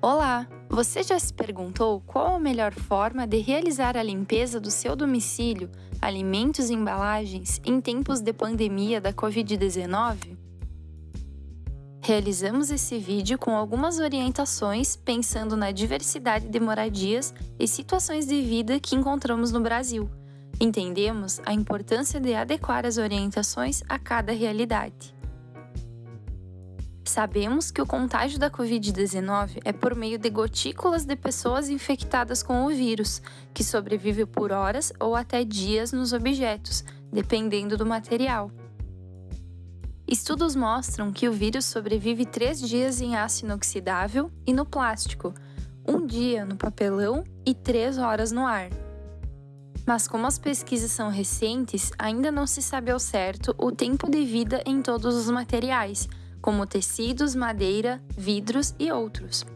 Olá! Você já se perguntou qual a melhor forma de realizar a limpeza do seu domicílio, alimentos e embalagens em tempos de pandemia da Covid-19? Realizamos esse vídeo com algumas orientações pensando na diversidade de moradias e situações de vida que encontramos no Brasil. Entendemos a importância de adequar as orientações a cada realidade. Sabemos que o contágio da Covid-19 é por meio de gotículas de pessoas infectadas com o vírus, que sobrevive por horas ou até dias nos objetos, dependendo do material. Estudos mostram que o vírus sobrevive três dias em aço inoxidável e no plástico, um dia no papelão e três horas no ar. Mas como as pesquisas são recentes, ainda não se sabe ao certo o tempo de vida em todos os materiais, como tecidos, madeira, vidros e outros.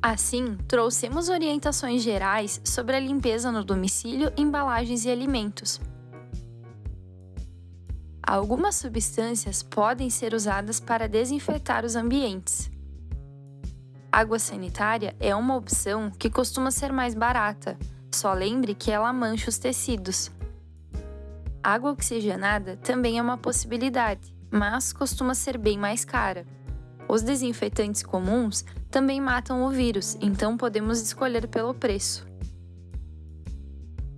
Assim, trouxemos orientações gerais sobre a limpeza no domicílio, embalagens e alimentos. Algumas substâncias podem ser usadas para desinfetar os ambientes. Água sanitária é uma opção que costuma ser mais barata, só lembre que ela mancha os tecidos. Água oxigenada também é uma possibilidade, mas costuma ser bem mais cara. Os desinfetantes comuns também matam o vírus, então podemos escolher pelo preço.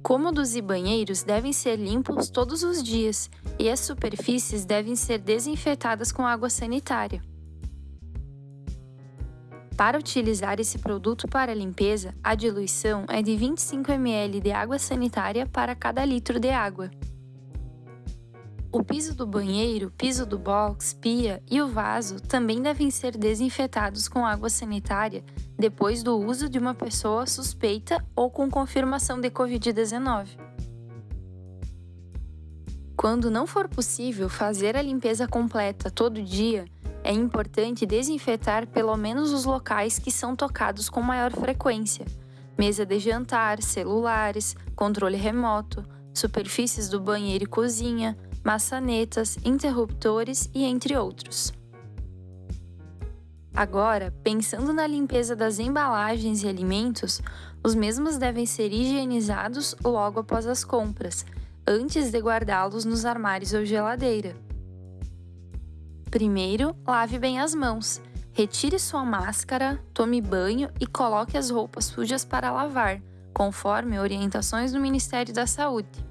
Cômodos e banheiros devem ser limpos todos os dias e as superfícies devem ser desinfetadas com água sanitária. Para utilizar esse produto para limpeza, a diluição é de 25 ml de água sanitária para cada litro de água. O piso do banheiro, piso do box, pia e o vaso também devem ser desinfetados com água sanitária depois do uso de uma pessoa suspeita ou com confirmação de Covid-19. Quando não for possível fazer a limpeza completa todo dia, é importante desinfetar pelo menos os locais que são tocados com maior frequência: mesa de jantar, celulares, controle remoto, superfícies do banheiro e cozinha, maçanetas, interruptores e entre outros. Agora, pensando na limpeza das embalagens e alimentos, os mesmos devem ser higienizados logo após as compras, antes de guardá-los nos armários ou geladeira. Primeiro, lave bem as mãos. Retire sua máscara, tome banho e coloque as roupas sujas para lavar, conforme orientações do Ministério da Saúde.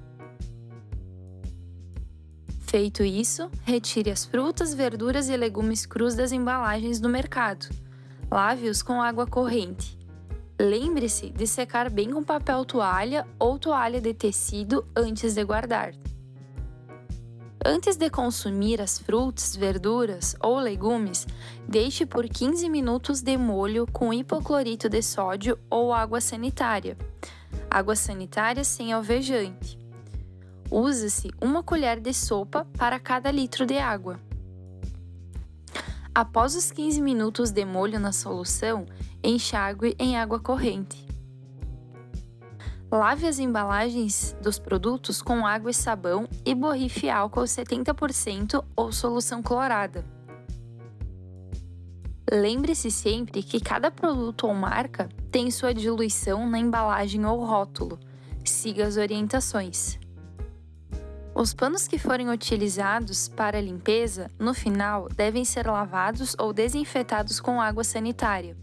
Feito isso, retire as frutas, verduras e legumes crus das embalagens do mercado. Lave-os com água corrente. Lembre-se de secar bem com papel toalha ou toalha de tecido antes de guardar. Antes de consumir as frutas, verduras ou legumes, deixe por 15 minutos de molho com hipoclorito de sódio ou água sanitária. Água sanitária sem alvejante. Usa-se uma colher de sopa para cada litro de água. Após os 15 minutos de molho na solução, enxague em água corrente. Lave as embalagens dos produtos com água e sabão e borrife álcool 70% ou solução clorada. Lembre-se sempre que cada produto ou marca tem sua diluição na embalagem ou rótulo. Siga as orientações. Os panos que forem utilizados para a limpeza, no final, devem ser lavados ou desinfetados com água sanitária.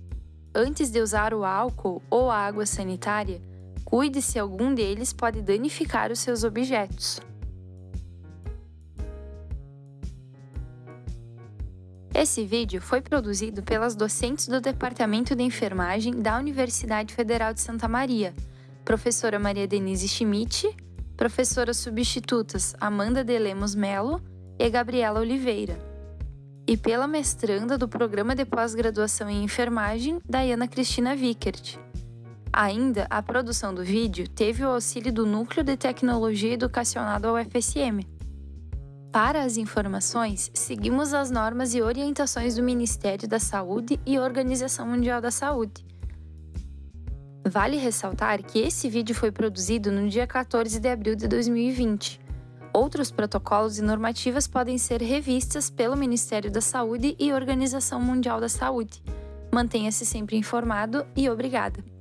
Antes de usar o álcool ou a água sanitária, cuide se algum deles pode danificar os seus objetos. Esse vídeo foi produzido pelas docentes do Departamento de Enfermagem da Universidade Federal de Santa Maria, professora Maria Denise Schmidt professoras substitutas Amanda de Lemos Melo e Gabriela Oliveira, e pela mestranda do Programa de Pós-Graduação em Enfermagem, Dayana Cristina Vickert. Ainda, a produção do vídeo teve o auxílio do Núcleo de Tecnologia Educacional da UFSM. Para as informações, seguimos as normas e orientações do Ministério da Saúde e Organização Mundial da Saúde Vale ressaltar que esse vídeo foi produzido no dia 14 de abril de 2020. Outros protocolos e normativas podem ser revistas pelo Ministério da Saúde e Organização Mundial da Saúde. Mantenha-se sempre informado e obrigada!